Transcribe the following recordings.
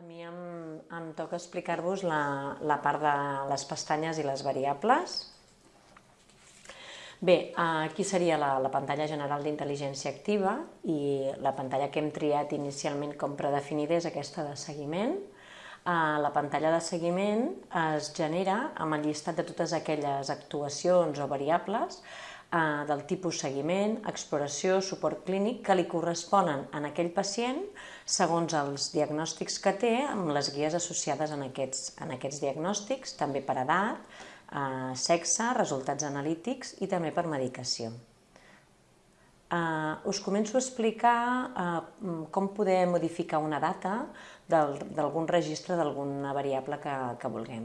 A mi em, em toca explicar-vos la, la part de les pestanyes i les variables. Bé, aquí seria la, la pantalla general d'intel·ligència activa i la pantalla que hem triat inicialment com predefinida és aquesta de seguiment. La pantalla de seguiment es genera amb el llistat de totes aquelles actuacions o variables eh, del tipus seguiment, exploració, suport clínic que li corresponen en aquell pacient segons els diagnòstics que té amb les guies associades en aquests, en aquests diagnòstics, també per edat, eh, sexe, resultats analítics i també per medicació. Uh, us començo a explicar uh, com poder modificar una data d'algun registre d'alguna variable que, que vulguem.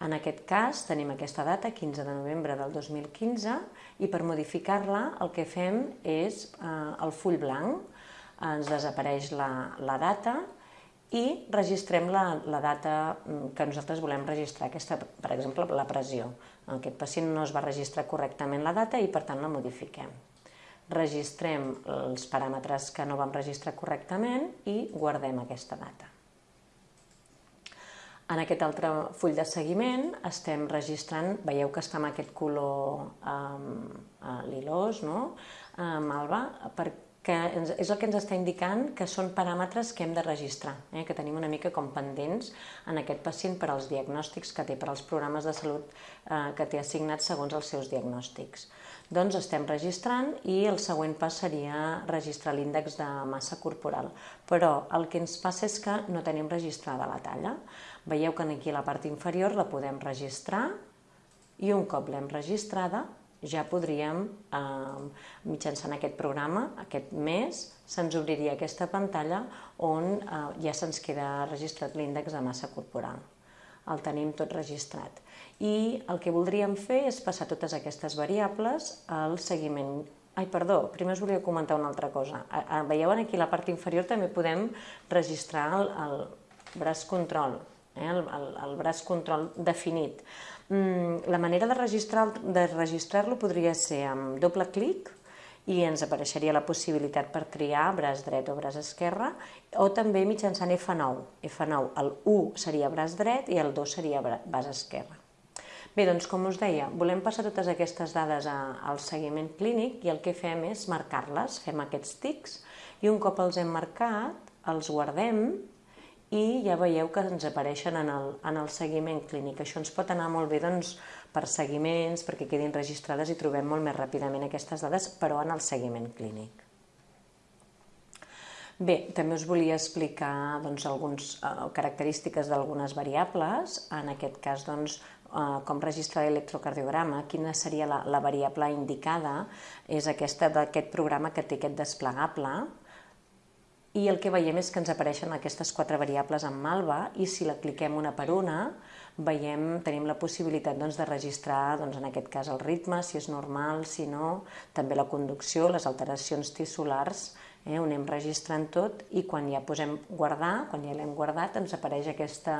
En aquest cas tenim aquesta data, 15 de novembre del 2015, i per modificar-la el que fem és eh, el full blanc, ens desapareix la, la data i registrem la, la data mm, que nosaltres volem registrar, aquesta, per exemple, la pressió. Aquest pacient no es va registrar correctament la data i per tant la modifiquem. Registrem els paràmetres que no vam registrar correctament i guardem aquesta data. En aquest altre full de seguiment estem registrant, veieu que està amb aquest color eh, lilós, no? malva, perquè ens, és el que ens està indicant que són paràmetres que hem de registrar, eh, que tenim una mica com pendents en aquest pacient per als diagnòstics que té, per als programes de salut eh, que té assignats segons els seus diagnòstics. Doncs estem registrant i el següent pas seria registrar l'índex de massa corporal. Però el que ens passa és que no tenim registrada la talla. Veieu que aquí a la part inferior la podem registrar i un cop l'hem registrada ja podríem, eh, mitjançant aquest programa, aquest mes, se'ns obriria aquesta pantalla on eh, ja se'ns queda registrat l'índex de massa corporal el tenim tot registrat. I el que voldríem fer és passar totes aquestes variables al seguiment. Ai, perdó, primer us volia comentar una altra cosa. Veieu aquí a la part inferior també podem registrar el, el braç control, eh? el, el, el braç control definit. Mm, la manera de registrar-lo de registrar podria ser amb doble clic, i ens apareixeria la possibilitat per triar braç dret o braç esquerre o també mitjançant F9. F9, el 1 seria braç dret i el 2 seria braç esquerre. Bé, doncs com us deia, volem passar totes aquestes dades al seguiment clínic i el que fem és marcar-les, fem aquests tics i un cop els hem marcat, els guardem i ja veieu que ens apareixen en el, en el seguiment clínic. Això ens pot anar molt bé doncs, per seguiments, perquè quedin registrades i trobem molt més ràpidament aquestes dades, però en el seguiment clínic. Bé, també us volia explicar doncs, algunes eh, característiques d'algunes variables, en aquest cas doncs, eh, com registrar l'electrocardiograma, quina seria la, la variable indicada, és aquesta d'aquest programa que té aquest desplegable, i el que veiem és que ens apareixen aquestes quatre variables en malva i si la cliquem una per una veiem, tenim la possibilitat doncs, de registrar doncs, en aquest cas el ritme, si és normal, si no, també la conducció, les alteracions tissulars eh, ho anem registrant tot i quan ja posem guardar, quan ja l'hem guardat, ens apareix aquesta,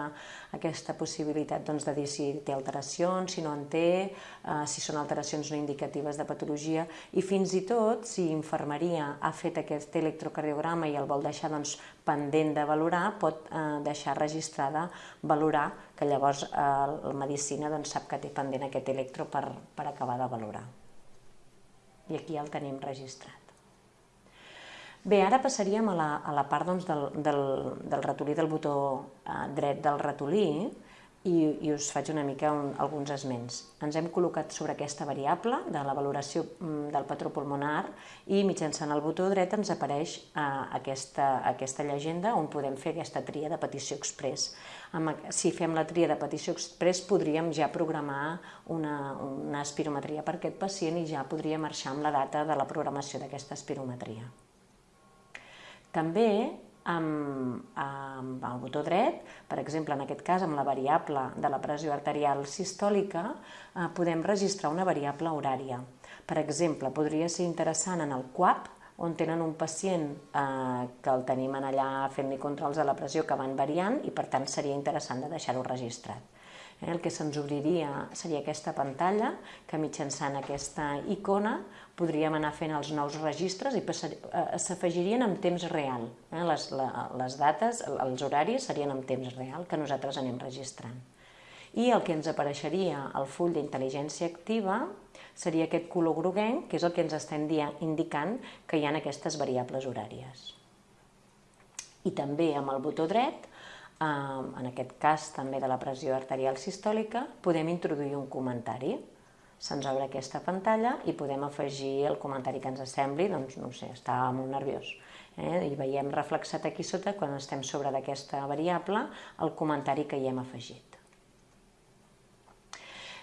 aquesta possibilitat doncs, de dir si té alteracions, si no en té, eh, si són alteracions no indicatives de patologia i fins i tot si infermeria ha fet aquest electrocardiograma i el vol deixar doncs, pendent de valorar, pot eh, deixar registrada valorar, que llavors eh, la medicina doncs, sap que té pendent aquest electro per, per acabar de valorar. I aquí ja el tenim registrat. Bé, ara passaríem a la, a la part doncs, del, del, del ratolí, del botó eh, dret del ratolí, i, i us faig una mica un, alguns esments. Ens hem col·locat sobre aquesta variable de la valoració mm, del patró pulmonar i mitjançant el botó dret ens apareix eh, aquesta, aquesta llegenda on podem fer aquesta tria de petició express. Amb, si fem la tria de petició express podríem ja programar una, una espirometria per aquest pacient i ja podria marxar amb la data de la programació d'aquesta espirometria. També amb, amb el botó dret, per exemple, en aquest cas amb la variable de la pressió arterial sistòlica, eh, podem registrar una variable horària. Per exemple, podria ser interessant en el QAP on tenen un pacient eh, que el tenim allà fent-li controls de la pressió que van variant i per tant seria interessant de deixar-ho registrat. Eh, el que se'ns obriria seria aquesta pantalla que mitjançant aquesta icona podríem anar fent els nous registres i eh, s'afegirien en temps real. Eh? Les, les dates, els horaris serien en temps real que nosaltres anem registrant. I el que ens apareixeria al full d'intel·ligència activa seria aquest color groguenc, que és el que ens estem indicant que hi ha aquestes variables horàries. I també amb el botó dret, en aquest cas també de la pressió arterial sistòlica, podem introduir un comentari. Se'ns obre aquesta pantalla i podem afegir el comentari que ens sembli, doncs no sé, està molt nerviós. Eh? I veiem reflexat aquí sota, quan estem sobre d'aquesta variable, el comentari que hi hem afegit.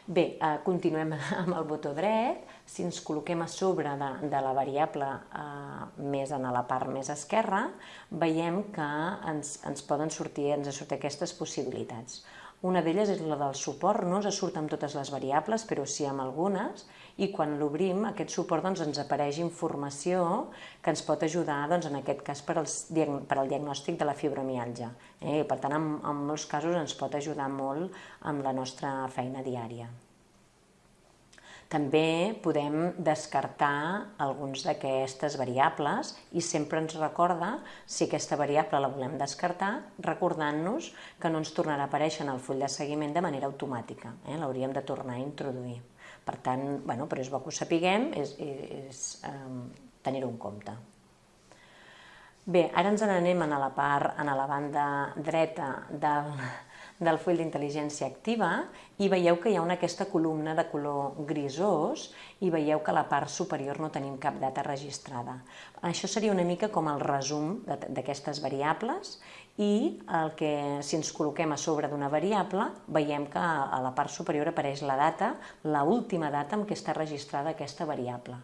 Bé, eh, continuem amb el botó dret. Si ens col·loquem a sobre de, de la variable eh, més en la part més esquerra, veiem que ens, ens poden sortir, ens surten aquestes possibilitats. Una d'elles és la del suport, no ens surt amb totes les variables, però sí amb algunes, i quan l'obrim, aquest suport doncs, ens apareix informació que ens pot ajudar, doncs, en aquest cas, per, als, per al diagnòstic de la fibromialgia. Eh? per tant, en, en molts casos ens pot ajudar molt amb la nostra feina diària. També podem descartar alguns d'aquestes variables i sempre ens recorda si aquesta variable la volem descartar, recordant-nos que no ens tornarà a aparèixer en el full de seguiment de manera automàtica, eh? l'hauríem de tornar a introduir. Per tant, bueno, però és bo que ho sapiguem, és, és eh, tenir-ho en compte. Bé, ara ens n'anem a la part, a la banda dreta del, del full d'intel·ligència activa i veieu que hi ha una aquesta columna de color grisós i veieu que a la part superior no tenim cap data registrada. Això seria una mica com el resum d'aquestes variables i el que, si ens col·loquem a sobre d'una variable, veiem que a la part superior apareix la data, la última data en què està registrada aquesta variable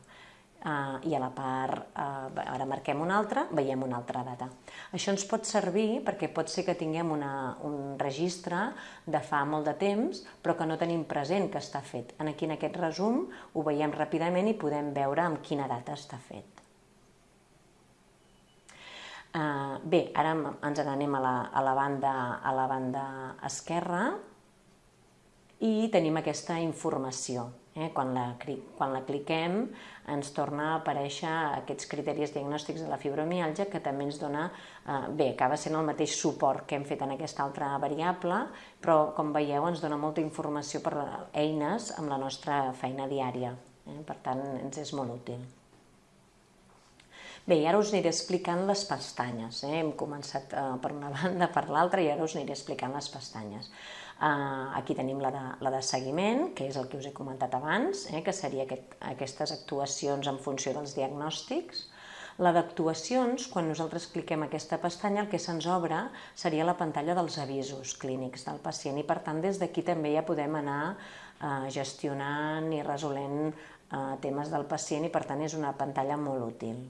eh, i a la part, eh, ara marquem una altra, veiem una altra data. Això ens pot servir perquè pot ser que tinguem una, un registre de fa molt de temps, però que no tenim present que està fet. Aquí en aquest resum ho veiem ràpidament i podem veure amb quina data està fet. Uh, bé, ara ens n'anem a, la, a, la banda, a la banda esquerra i tenim aquesta informació. Eh? Quan, la, quan la cliquem ens torna a aparèixer aquests criteris diagnòstics de la fibromialgia que també ens dona, eh, bé, acaba sent el mateix suport que hem fet en aquesta altra variable, però com veieu ens dona molta informació per eines amb la nostra feina diària. Eh? Per tant, ens és molt útil. Bé, ara us aniré explicant les pestanyes. Eh? Hem començat eh, per una banda, per l'altra, i ara us aniré explicant les pestanyes. Uh, aquí tenim la de, la de seguiment, que és el que us he comentat abans, eh, que seria aquest, aquestes actuacions en funció dels diagnòstics. La d'actuacions, quan nosaltres cliquem aquesta pestanya, el que se'ns obre seria la pantalla dels avisos clínics del pacient i per tant des d'aquí també ja podem anar uh, gestionant i resolent uh, temes del pacient i per tant és una pantalla molt útil.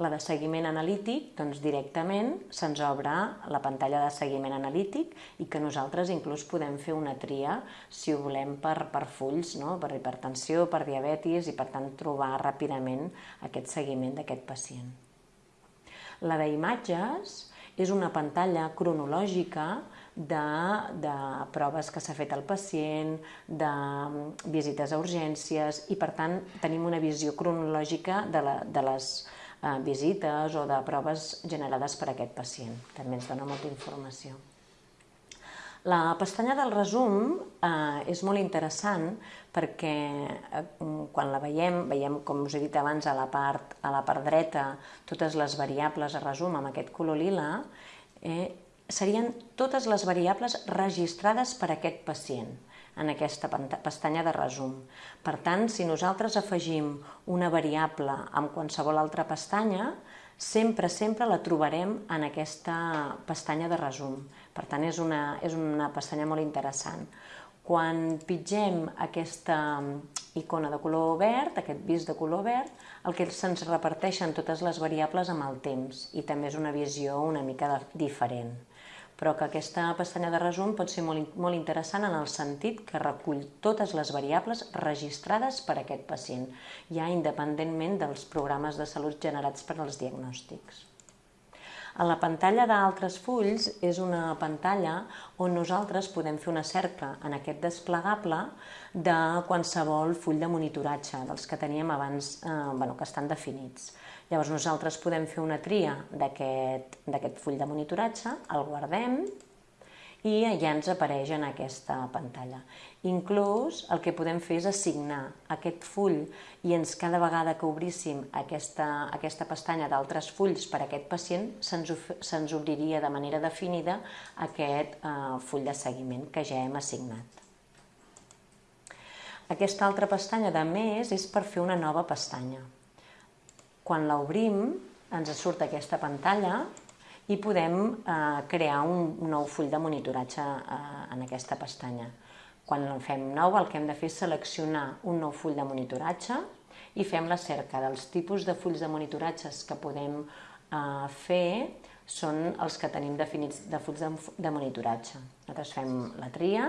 La de seguiment analític, doncs directament se'ns obre la pantalla de seguiment analític i que nosaltres inclús podem fer una tria, si ho volem, per, per fulls, no? per hipertensió, per diabetis i per tant trobar ràpidament aquest seguiment d'aquest pacient. La d'imatges és una pantalla cronològica de, de proves que s'ha fet al pacient, de visites a urgències i per tant tenim una visió cronològica de, la, de les visites o de proves generades per aquest pacient. També ens dona molta informació. La pestanya del resum eh, és molt interessant perquè eh, quan la veiem, veiem com us he dit abans a la part, a la part dreta totes les variables a resum amb aquest color lila, eh, serien totes les variables registrades per aquest pacient en aquesta pestanya de resum. Per tant, si nosaltres afegim una variable amb qualsevol altra pestanya, sempre, sempre la trobarem en aquesta pestanya de resum. Per tant, és una, és una pestanya molt interessant. Quan pitgem aquesta icona de color verd, aquest vis de color verd, el que se'ns reparteixen totes les variables amb el temps i també és una visió una mica diferent però que aquesta pestanya de resum pot ser molt, molt interessant en el sentit que recull totes les variables registrades per aquest pacient, ja independentment dels programes de salut generats per als diagnòstics. A la pantalla d'altres fulls és una pantalla on nosaltres podem fer una cerca en aquest desplegable de qualsevol full de monitoratge, dels que teníem abans, eh, bueno, que estan definits. Llavors nosaltres podem fer una tria d'aquest full de monitoratge, el guardem i ja ens apareix en aquesta pantalla. Inclús el que podem fer és assignar aquest full i ens cada vegada que obríssim aquesta, aquesta pestanya d'altres fulls per a aquest pacient se'ns obriria de manera definida aquest eh, full de seguiment que ja hem assignat. Aquesta altra pestanya de més és per fer una nova pestanya. Quan l'obrim ens surt aquesta pantalla i podem eh, crear un nou full de monitoratge eh, en aquesta pestanya. Quan el fem nou, el que hem de fer és seleccionar un nou full de monitoratge i fem la cerca dels tipus de fulls de monitoratges que podem eh, fer són els que tenim definits de fulls de, de monitoratge. Nosaltres fem la tria,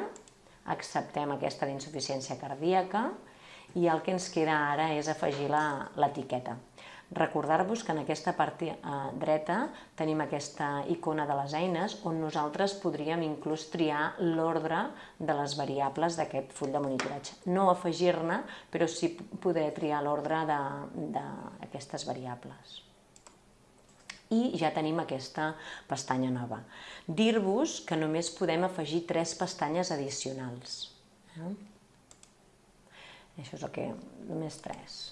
acceptem aquesta d'insuficiència cardíaca i el que ens queda ara és afegir l'etiqueta. Recordar-vos que en aquesta part eh, dreta tenim aquesta icona de les eines on nosaltres podríem inclús triar l'ordre de les variables d'aquest full de monitoratge. No afegir-ne, però sí poder triar l'ordre d'aquestes variables. I ja tenim aquesta pestanya nova. Dir-vos que només podem afegir tres pestanyes addicionals. Eh? Això és el que... només tres.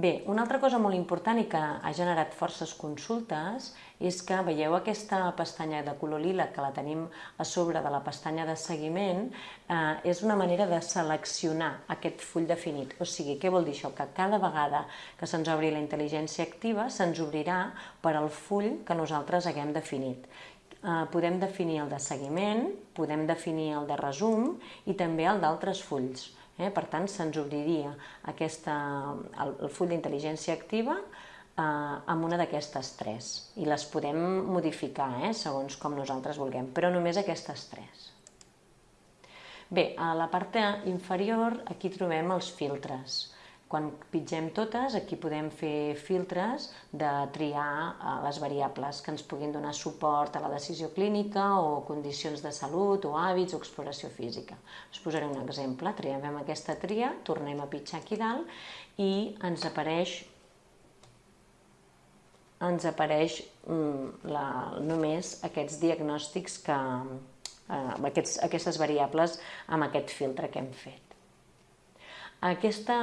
Bé, una altra cosa molt important i que ha generat forces consultes és que veieu aquesta pestanya de color lila que la tenim a sobre de la pestanya de seguiment, eh, és una manera de seleccionar aquest full definit. O sigui, què vol dir això? Que cada vegada que se'ns obri la intel·ligència activa se'ns obrirà per al full que nosaltres haguem definit. Eh, podem definir el de seguiment, podem definir el de resum i també el d'altres fulls. Eh? Per tant, se'ns obriria aquesta, el, el full d'intel·ligència activa eh, amb una d'aquestes tres i les podem modificar eh, segons com nosaltres vulguem, però només aquestes tres. Bé, a la part inferior aquí trobem els filtres. Quan pitgem totes, aquí podem fer filtres de triar eh, les variables que ens puguin donar suport a la decisió clínica o condicions de salut o hàbits o exploració física. Us posaré un exemple. Triem aquesta tria, tornem a pitjar aquí dalt i ens apareix ens apareix mm, la, només aquests diagnòstics que, eh, aquests, aquestes variables amb aquest filtre que hem fet. Aquesta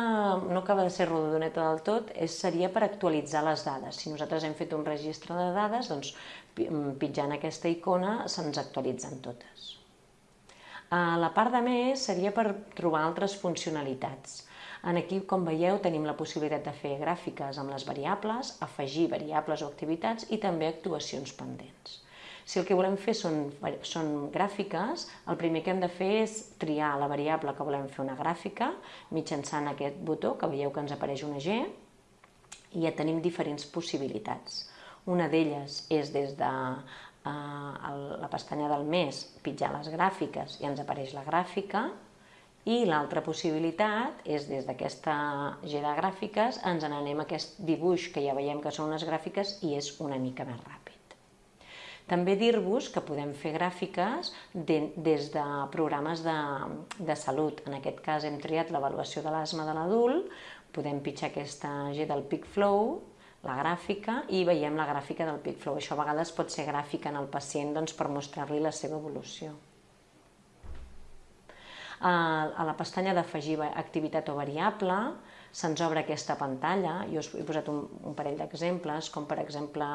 no acaba de ser rodoneta del tot, és, seria per actualitzar les dades. Si nosaltres hem fet un registre de dades, doncs mm, pitjant aquesta icona se'ns actualitzen totes. A la part de més seria per trobar altres funcionalitats. En aquí, com veieu, tenim la possibilitat de fer gràfiques amb les variables, afegir variables o activitats i també actuacions pendents. Si el que volem fer són, són gràfiques, el primer que hem de fer és triar la variable que volem fer una gràfica mitjançant aquest botó que veieu que ens apareix una G i ja tenim diferents possibilitats. Una d'elles és des de eh, la pestanya del mes pitjar les gràfiques i ens apareix la gràfica i l'altra possibilitat és des d'aquesta G de gràfiques ens n'anem a aquest dibuix que ja veiem que són unes gràfiques i és una mica més ràpid. També dir-vos que podem fer gràfiques de, des de programes de, de salut. En aquest cas hem triat l'avaluació de l'asma de l'adult, podem pitjar aquesta G del PickFlow, la gràfica, i veiem la gràfica del PickFlow. Això a vegades pot ser gràfica en el pacient doncs, per mostrar-li la seva evolució. A la pestanya d'afegir activitat o variable, se'ns obre aquesta pantalla, jo us he posat un, un parell d'exemples, com per exemple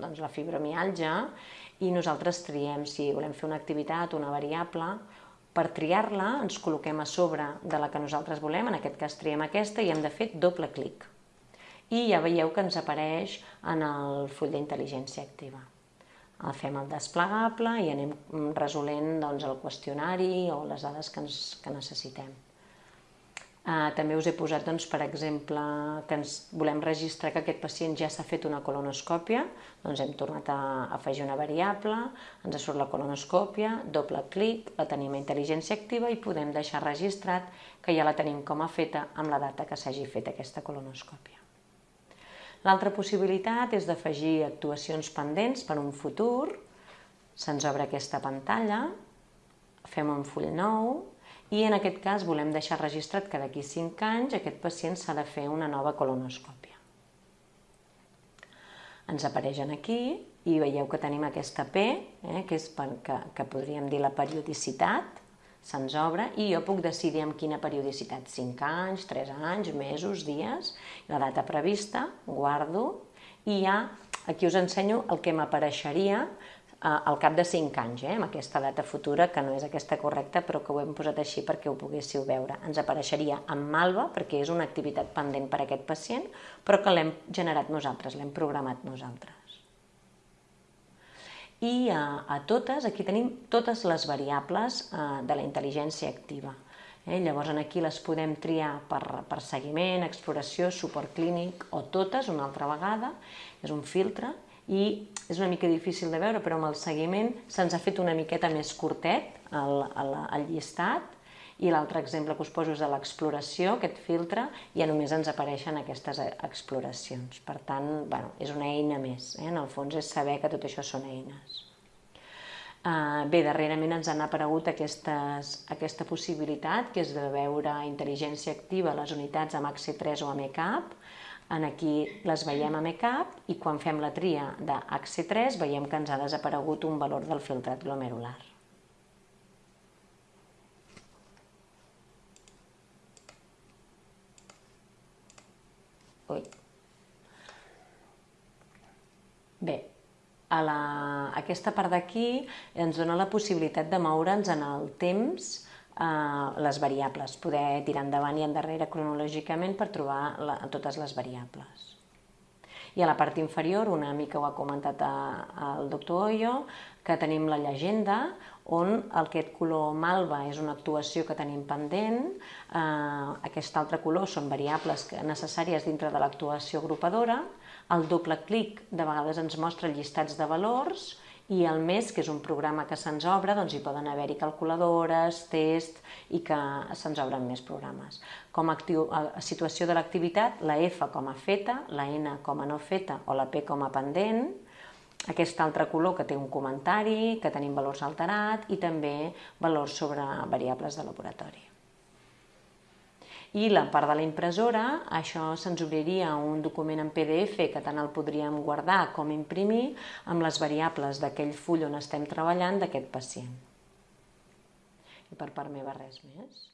doncs, la fibromialgia, i nosaltres triem si volem fer una activitat, una variable, per triar-la ens col·loquem a sobre de la que nosaltres volem, en aquest cas triem aquesta i hem de fer doble clic. I ja veieu que ens apareix en el full d'intel·ligència activa. El fem el desplegable i anem resolent doncs, el qüestionari o les dades que, ens, que necessitem. Uh, també us he posat, doncs, per exemple, que ens volem registrar que aquest pacient ja s'ha fet una colonoscòpia, doncs hem tornat a afegir una variable, ens surt la colonoscòpia, doble clic, la tenim a intel·ligència activa i podem deixar registrat que ja la tenim com a feta amb la data que s'hagi fet aquesta colonoscòpia. L'altra possibilitat és d'afegir actuacions pendents per un futur, se'ns obre aquesta pantalla, fem un full nou, i en aquest cas volem deixar registrat que d'aquí 5 anys aquest pacient s'ha de fer una nova colonoscòpia. Ens apareixen aquí i veieu que tenim aquesta P, eh, que és per, que, que podríem dir la periodicitat, se'ns obre i jo puc decidir amb quina periodicitat, 5 anys, 3 anys, mesos, dies, la data prevista, guardo. I ja aquí us ensenyo el que m'apareixeria al cap de 5 anys, eh, amb aquesta data futura, que no és aquesta correcta, però que ho hem posat així perquè ho poguéssiu veure. Ens apareixeria amb malva, perquè és una activitat pendent per a aquest pacient, però que l'hem generat nosaltres, l'hem programat nosaltres. I a, a totes, aquí tenim totes les variables eh, de la intel·ligència activa. Eh? Llavors, aquí les podem triar per, per seguiment, exploració, suport clínic o totes una altra vegada. És un filtre i és una mica difícil de veure, però amb el seguiment se'ns ha fet una miqueta més curtet el, el, el llistat i l'altre exemple que us poso és de l'exploració, aquest filtre, ja només ens apareixen aquestes exploracions. Per tant, bueno, és una eina més, eh? en el fons és saber que tot això són eines. Uh, bé, darrerament ens han aparegut aquestes, aquesta possibilitat, que és de veure intel·ligència activa a les unitats amb HC3 o amb ECAP, en aquí les veiem a MECAP i quan fem la tria de HC3 veiem que ens ha desaparegut un valor del filtrat glomerular. Ui. Bé, a la, aquesta part d'aquí ens dona la possibilitat de moure'ns en el temps les variables, poder tirar endavant i endarrere cronològicament per trobar la, totes les variables. I a la part inferior, una mica ho ha comentat a, a el doctor Oyo, que tenim la llegenda, on aquest color malva és una actuació que tenim pendent, eh, aquest altre color són variables necessàries dintre de l'actuació agrupadora, el doble clic de vegades ens mostra llistats de valors i el MES, que és un programa que se'ns obre, doncs hi poden haver-hi calculadores, test i que se'ns obren més programes. Com a, actiu, a situació de l'activitat, la F com a feta, la N com a no feta o la P com a pendent, aquest altre color que té un comentari, que tenim valors alterats i també valors sobre variables de laboratori. I la part de la impressora, això se'ns obriria un document en PDF que tant el podríem guardar com imprimir amb les variables d'aquell full on estem treballant d'aquest pacient. I per part meva res més.